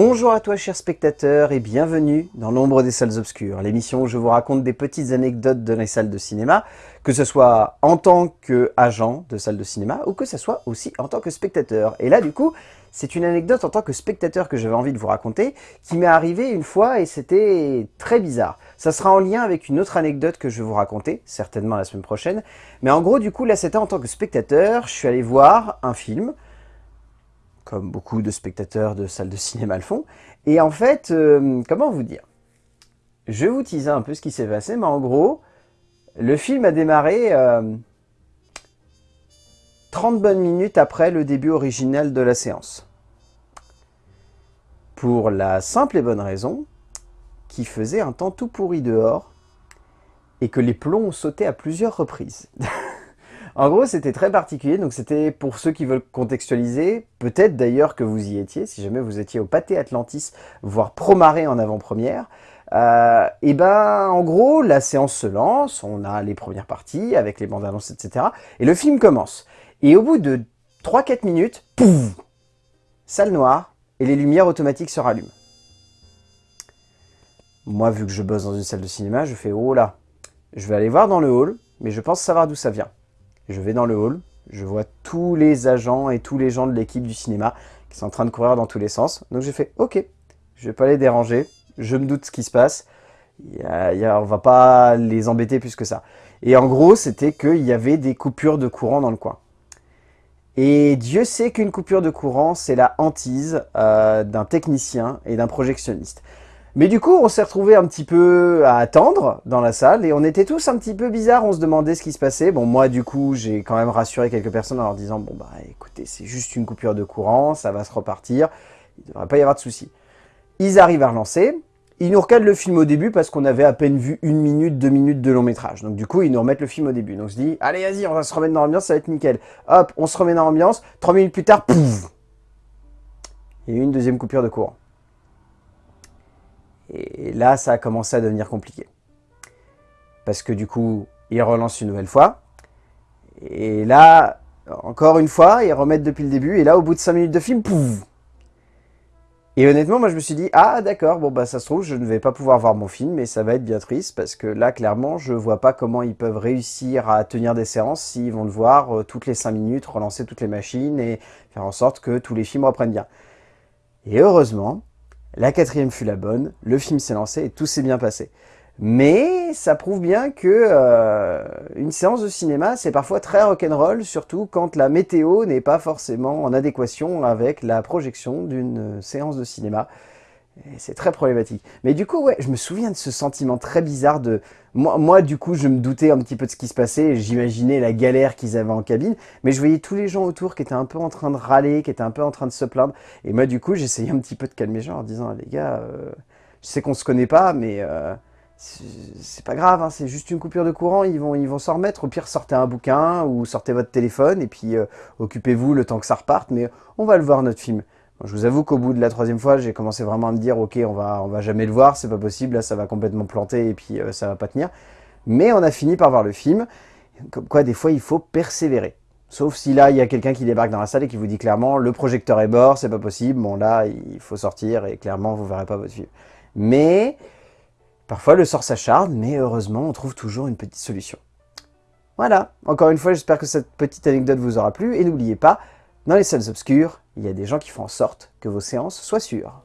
Bonjour à toi chers spectateurs et bienvenue dans l'ombre des salles obscures, l'émission où je vous raconte des petites anecdotes de les salles de cinéma, que ce soit en tant qu'agent de salle de cinéma ou que ce soit aussi en tant que spectateur. Et là du coup, c'est une anecdote en tant que spectateur que j'avais envie de vous raconter, qui m'est arrivée une fois et c'était très bizarre. Ça sera en lien avec une autre anecdote que je vais vous raconter, certainement la semaine prochaine. Mais en gros du coup là c'était en tant que spectateur, je suis allé voir un film, comme beaucoup de spectateurs de salles de cinéma le font. Et en fait, euh, comment vous dire? Je vous teaser un peu ce qui s'est passé, mais en gros, le film a démarré 30 euh, bonnes minutes après le début original de la séance. Pour la simple et bonne raison qu'il faisait un temps tout pourri dehors et que les plombs ont sauté à plusieurs reprises. En gros, c'était très particulier, donc c'était pour ceux qui veulent contextualiser, peut-être d'ailleurs que vous y étiez, si jamais vous étiez au Pâté Atlantis, voire Promaré en avant-première, euh, et ben en gros, la séance se lance, on a les premières parties avec les bandes annonces, etc. Et le film commence. Et au bout de 3-4 minutes, pouf Salle noire, et les lumières automatiques se rallument. Moi, vu que je bosse dans une salle de cinéma, je fais « Oh là !» Je vais aller voir dans le hall, mais je pense savoir d'où ça vient. Je vais dans le hall, je vois tous les agents et tous les gens de l'équipe du cinéma qui sont en train de courir dans tous les sens. Donc j'ai fait « Ok, je vais pas les déranger, je me doute ce qui se passe, y a, on va pas les embêter plus que ça. » Et en gros, c'était qu'il y avait des coupures de courant dans le coin. Et Dieu sait qu'une coupure de courant, c'est la hantise euh, d'un technicien et d'un projectionniste. Mais du coup, on s'est retrouvé un petit peu à attendre dans la salle et on était tous un petit peu bizarres, on se demandait ce qui se passait. Bon, moi, du coup, j'ai quand même rassuré quelques personnes en leur disant « Bon, bah écoutez, c'est juste une coupure de courant, ça va se repartir, il ne devrait pas y avoir de soucis. » Ils arrivent à relancer, ils nous recadrent le film au début parce qu'on avait à peine vu une minute, deux minutes de long métrage. Donc du coup, ils nous remettent le film au début. Donc on se dit « Allez, vas-y, on va se remettre dans l'ambiance, ça va être nickel. » Hop, on se remet dans l'ambiance, trois minutes plus tard, pouf Il y a eu une deuxième coupure de courant. Et là, ça a commencé à devenir compliqué. Parce que du coup, ils relancent une nouvelle fois. Et là, encore une fois, ils remettent depuis le début. Et là, au bout de 5 minutes de film, pouf Et honnêtement, moi, je me suis dit, ah d'accord, bon bah ça se trouve, je ne vais pas pouvoir voir mon film, mais ça va être bien triste, parce que là, clairement, je vois pas comment ils peuvent réussir à tenir des séances s'ils vont devoir, euh, toutes les 5 minutes, relancer toutes les machines et faire en sorte que tous les films reprennent bien. Et heureusement, la quatrième fut la bonne, le film s'est lancé et tout s'est bien passé. Mais ça prouve bien que euh, une séance de cinéma, c'est parfois très rock'n'roll, surtout quand la météo n'est pas forcément en adéquation avec la projection d'une séance de cinéma. C'est très problématique. Mais du coup, ouais, je me souviens de ce sentiment très bizarre de... Moi, moi du coup, je me doutais un petit peu de ce qui se passait, j'imaginais la galère qu'ils avaient en cabine, mais je voyais tous les gens autour qui étaient un peu en train de râler, qui étaient un peu en train de se plaindre, et moi, du coup, j'essayais un petit peu de calmer les gens en disant, les gars, euh, je sais qu'on se connaît pas, mais euh, c'est pas grave, hein, c'est juste une coupure de courant, ils vont ils vont s'en remettre, au pire, sortez un bouquin, ou sortez votre téléphone, et puis euh, occupez-vous le temps que ça reparte, mais on va le voir, notre film. Je vous avoue qu'au bout de la troisième fois, j'ai commencé vraiment à me dire « Ok, on va, on va jamais le voir, c'est pas possible, là ça va complètement planter et puis euh, ça va pas tenir. » Mais on a fini par voir le film. Comme quoi, des fois, il faut persévérer. Sauf si là, il y a quelqu'un qui débarque dans la salle et qui vous dit clairement « Le projecteur est mort, c'est pas possible. » Bon, là, il faut sortir et clairement, vous verrez pas votre film. Mais, parfois, le sort s'acharne, mais heureusement, on trouve toujours une petite solution. Voilà, encore une fois, j'espère que cette petite anecdote vous aura plu. Et n'oubliez pas, dans les salles obscures, il y a des gens qui font en sorte que vos séances soient sûres.